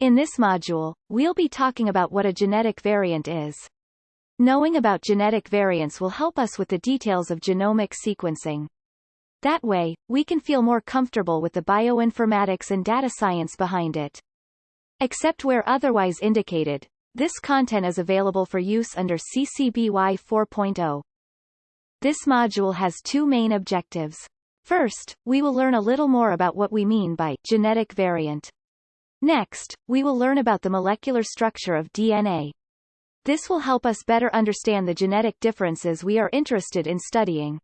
In this module, we'll be talking about what a genetic variant is. Knowing about genetic variants will help us with the details of genomic sequencing. That way, we can feel more comfortable with the bioinformatics and data science behind it. Except where otherwise indicated, this content is available for use under CC BY 4.0. This module has two main objectives. First, we will learn a little more about what we mean by genetic variant. Next, we will learn about the molecular structure of DNA. This will help us better understand the genetic differences we are interested in studying.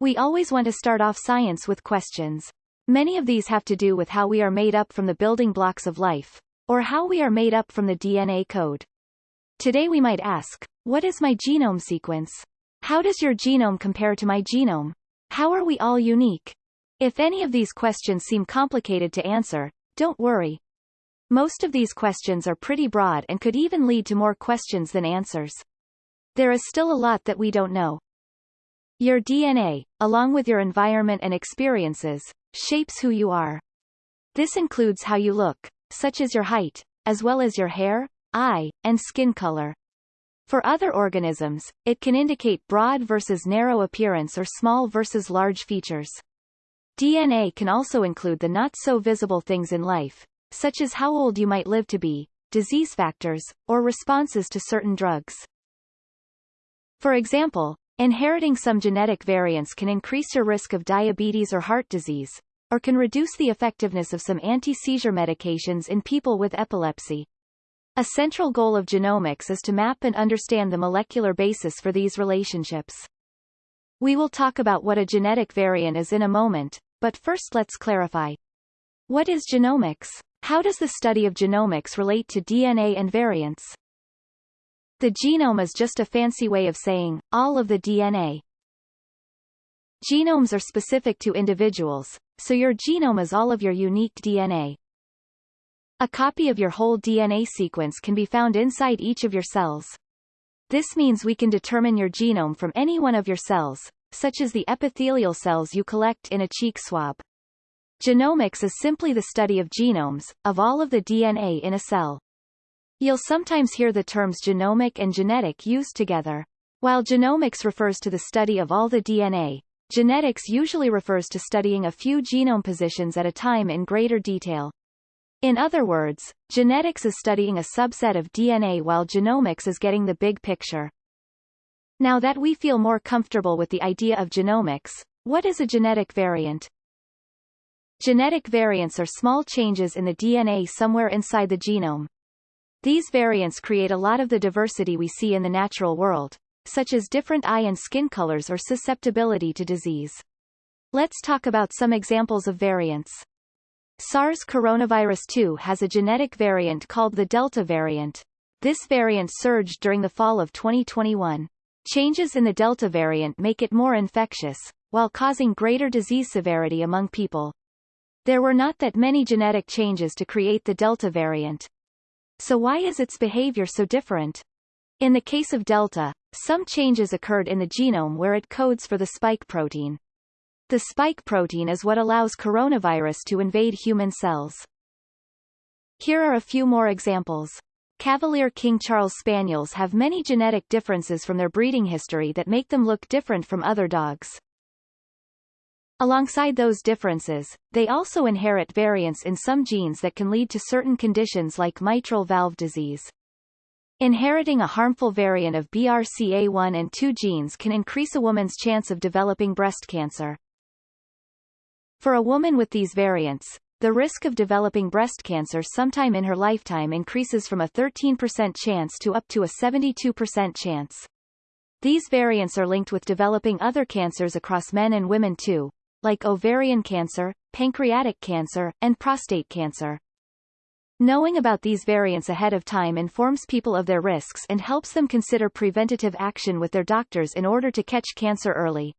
We always want to start off science with questions. Many of these have to do with how we are made up from the building blocks of life, or how we are made up from the DNA code. Today we might ask, what is my genome sequence? How does your genome compare to my genome? How are we all unique? If any of these questions seem complicated to answer, don't worry. Most of these questions are pretty broad and could even lead to more questions than answers. There is still a lot that we don't know. Your DNA, along with your environment and experiences, shapes who you are. This includes how you look, such as your height, as well as your hair, eye, and skin color. For other organisms, it can indicate broad versus narrow appearance or small versus large features. DNA can also include the not-so-visible things in life, such as how old you might live to be, disease factors, or responses to certain drugs. For example, Inheriting some genetic variants can increase your risk of diabetes or heart disease, or can reduce the effectiveness of some anti-seizure medications in people with epilepsy. A central goal of genomics is to map and understand the molecular basis for these relationships. We will talk about what a genetic variant is in a moment, but first let's clarify. What is genomics? How does the study of genomics relate to DNA and variants? The genome is just a fancy way of saying, all of the DNA. Genomes are specific to individuals, so your genome is all of your unique DNA. A copy of your whole DNA sequence can be found inside each of your cells. This means we can determine your genome from any one of your cells, such as the epithelial cells you collect in a cheek swab. Genomics is simply the study of genomes, of all of the DNA in a cell. You'll sometimes hear the terms genomic and genetic used together. While genomics refers to the study of all the DNA, genetics usually refers to studying a few genome positions at a time in greater detail. In other words, genetics is studying a subset of DNA while genomics is getting the big picture. Now that we feel more comfortable with the idea of genomics, what is a genetic variant? Genetic variants are small changes in the DNA somewhere inside the genome. These variants create a lot of the diversity we see in the natural world, such as different eye and skin colors or susceptibility to disease. Let's talk about some examples of variants. SARS coronavirus 2 has a genetic variant called the Delta variant. This variant surged during the fall of 2021. Changes in the Delta variant make it more infectious, while causing greater disease severity among people. There were not that many genetic changes to create the Delta variant, so why is its behavior so different? In the case of Delta, some changes occurred in the genome where it codes for the spike protein. The spike protein is what allows coronavirus to invade human cells. Here are a few more examples. Cavalier King Charles Spaniels have many genetic differences from their breeding history that make them look different from other dogs. Alongside those differences, they also inherit variants in some genes that can lead to certain conditions like mitral valve disease. Inheriting a harmful variant of BRCA1 and 2 genes can increase a woman's chance of developing breast cancer. For a woman with these variants, the risk of developing breast cancer sometime in her lifetime increases from a 13% chance to up to a 72% chance. These variants are linked with developing other cancers across men and women too, like ovarian cancer, pancreatic cancer, and prostate cancer. Knowing about these variants ahead of time informs people of their risks and helps them consider preventative action with their doctors in order to catch cancer early.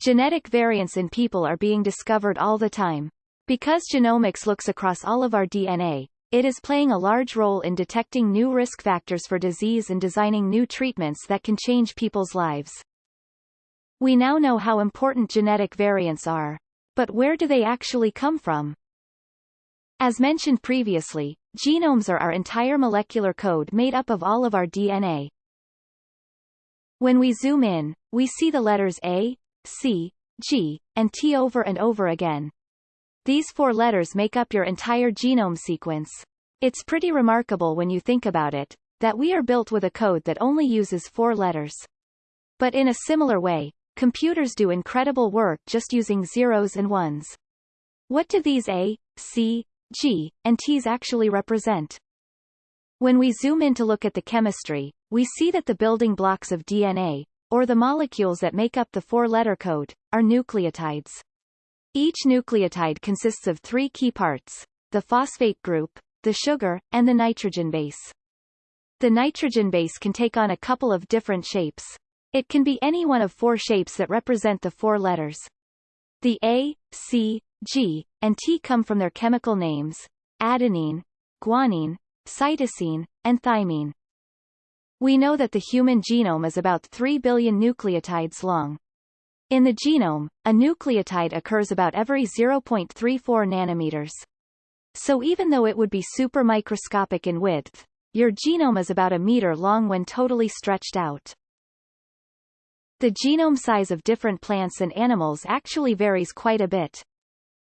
Genetic variants in people are being discovered all the time. Because genomics looks across all of our DNA, it is playing a large role in detecting new risk factors for disease and designing new treatments that can change people's lives. We now know how important genetic variants are. But where do they actually come from? As mentioned previously, genomes are our entire molecular code made up of all of our DNA. When we zoom in, we see the letters A, C, G, and T over and over again. These four letters make up your entire genome sequence. It's pretty remarkable when you think about it, that we are built with a code that only uses four letters. But in a similar way, computers do incredible work just using zeros and ones. What do these A, C, G, and T's actually represent? When we zoom in to look at the chemistry, we see that the building blocks of DNA, or the molecules that make up the four-letter code, are nucleotides. Each nucleotide consists of three key parts, the phosphate group, the sugar, and the nitrogen base. The nitrogen base can take on a couple of different shapes. It can be any one of four shapes that represent the four letters. The A, C, G, and T come from their chemical names, adenine, guanine, cytosine, and thymine. We know that the human genome is about 3 billion nucleotides long. In the genome, a nucleotide occurs about every 0.34 nanometers. So even though it would be super microscopic in width, your genome is about a meter long when totally stretched out. The genome size of different plants and animals actually varies quite a bit.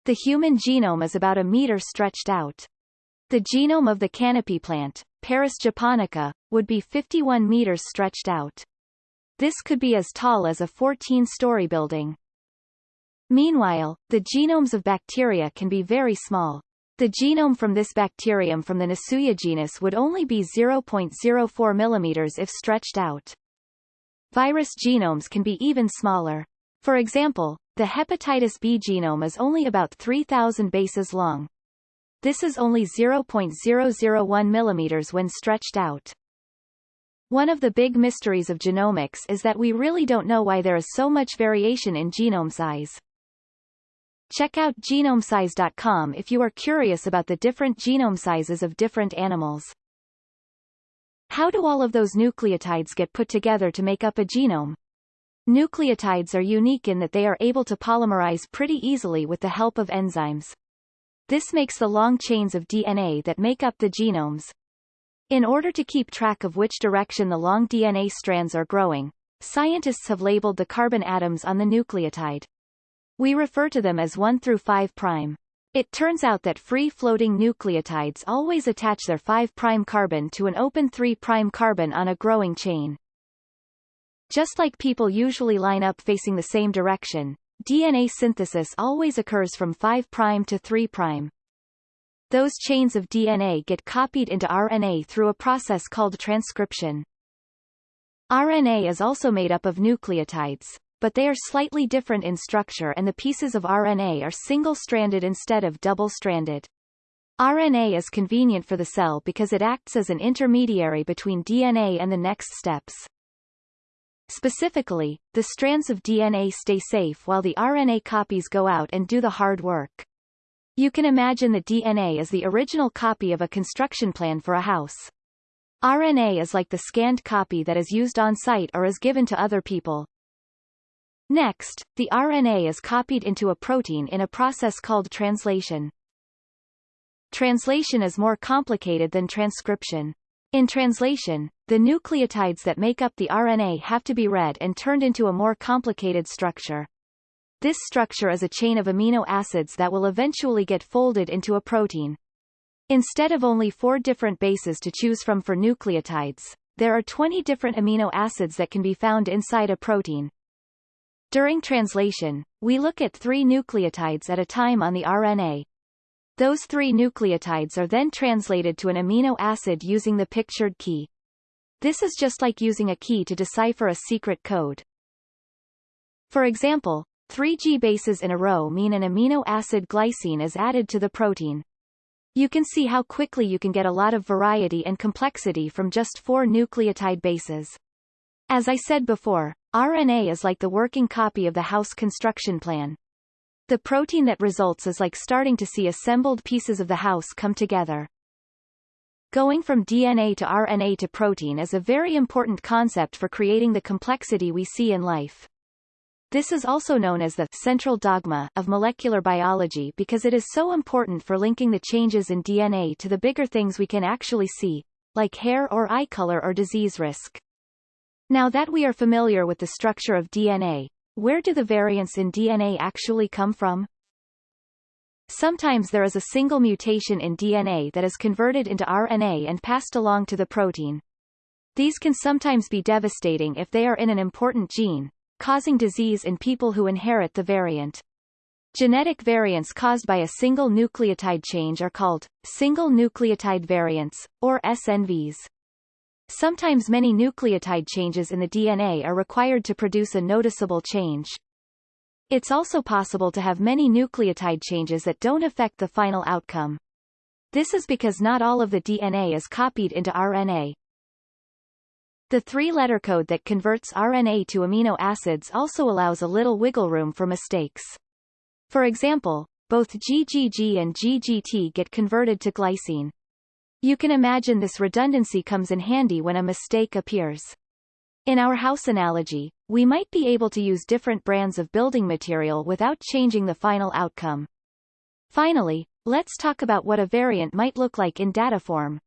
The human genome is about a meter stretched out. The genome of the canopy plant, Paris japonica, would be 51 meters stretched out. This could be as tall as a 14-story building. Meanwhile, the genomes of bacteria can be very small. The genome from this bacterium from the Nasuia genus would only be 0.04 mm if stretched out. Virus genomes can be even smaller. For example, the hepatitis B genome is only about 3,000 bases long. This is only 0.001 mm when stretched out. One of the big mysteries of genomics is that we really don't know why there is so much variation in genome size. Check out genomesize.com if you are curious about the different genome sizes of different animals. How do all of those nucleotides get put together to make up a genome? Nucleotides are unique in that they are able to polymerize pretty easily with the help of enzymes. This makes the long chains of DNA that make up the genomes, in order to keep track of which direction the long DNA strands are growing, scientists have labeled the carbon atoms on the nucleotide. We refer to them as 1 through 5 prime. It turns out that free-floating nucleotides always attach their 5 prime carbon to an open 3 prime carbon on a growing chain. Just like people usually line up facing the same direction, DNA synthesis always occurs from 5 prime to 3 prime. Those chains of DNA get copied into RNA through a process called transcription. RNA is also made up of nucleotides, but they are slightly different in structure and the pieces of RNA are single-stranded instead of double-stranded. RNA is convenient for the cell because it acts as an intermediary between DNA and the next steps. Specifically, the strands of DNA stay safe while the RNA copies go out and do the hard work. You can imagine the DNA as the original copy of a construction plan for a house. RNA is like the scanned copy that is used on site or is given to other people. Next, the RNA is copied into a protein in a process called translation. Translation is more complicated than transcription. In translation, the nucleotides that make up the RNA have to be read and turned into a more complicated structure. This structure is a chain of amino acids that will eventually get folded into a protein. Instead of only four different bases to choose from for nucleotides, there are 20 different amino acids that can be found inside a protein. During translation, we look at three nucleotides at a time on the RNA. Those three nucleotides are then translated to an amino acid using the pictured key. This is just like using a key to decipher a secret code. For example, Three G bases in a row mean an amino acid glycine is added to the protein. You can see how quickly you can get a lot of variety and complexity from just four nucleotide bases. As I said before, RNA is like the working copy of the house construction plan. The protein that results is like starting to see assembled pieces of the house come together. Going from DNA to RNA to protein is a very important concept for creating the complexity we see in life. This is also known as the central dogma of molecular biology because it is so important for linking the changes in DNA to the bigger things we can actually see, like hair or eye color or disease risk. Now that we are familiar with the structure of DNA, where do the variants in DNA actually come from? Sometimes there is a single mutation in DNA that is converted into RNA and passed along to the protein. These can sometimes be devastating if they are in an important gene, causing disease in people who inherit the variant. Genetic variants caused by a single nucleotide change are called single nucleotide variants, or SNVs. Sometimes many nucleotide changes in the DNA are required to produce a noticeable change. It's also possible to have many nucleotide changes that don't affect the final outcome. This is because not all of the DNA is copied into RNA. The three-letter code that converts RNA to amino acids also allows a little wiggle room for mistakes. For example, both GGG and GGT get converted to glycine. You can imagine this redundancy comes in handy when a mistake appears. In our house analogy, we might be able to use different brands of building material without changing the final outcome. Finally, let's talk about what a variant might look like in data form.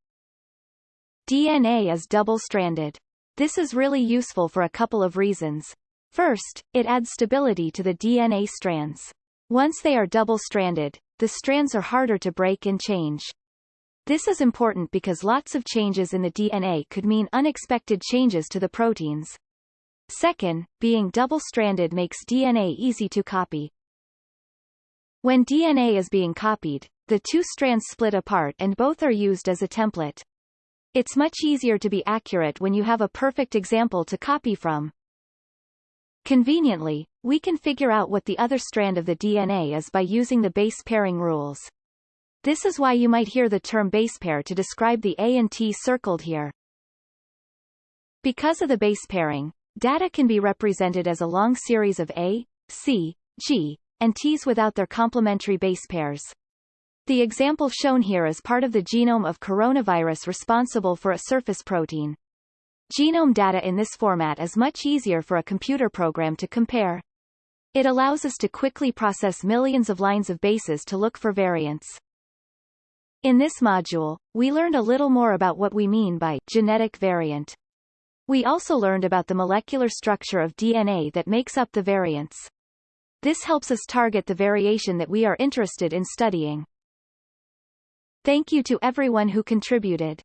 DNA is double-stranded. This is really useful for a couple of reasons. First, it adds stability to the DNA strands. Once they are double-stranded, the strands are harder to break and change. This is important because lots of changes in the DNA could mean unexpected changes to the proteins. Second, being double-stranded makes DNA easy to copy. When DNA is being copied, the two strands split apart and both are used as a template. It's much easier to be accurate when you have a perfect example to copy from. Conveniently, we can figure out what the other strand of the DNA is by using the base pairing rules. This is why you might hear the term base pair to describe the A and T circled here. Because of the base pairing, data can be represented as a long series of A, C, G, and Ts without their complementary base pairs. The example shown here is part of the genome of coronavirus responsible for a surface protein. Genome data in this format is much easier for a computer program to compare. It allows us to quickly process millions of lines of bases to look for variants. In this module, we learned a little more about what we mean by genetic variant. We also learned about the molecular structure of DNA that makes up the variants. This helps us target the variation that we are interested in studying. Thank you to everyone who contributed.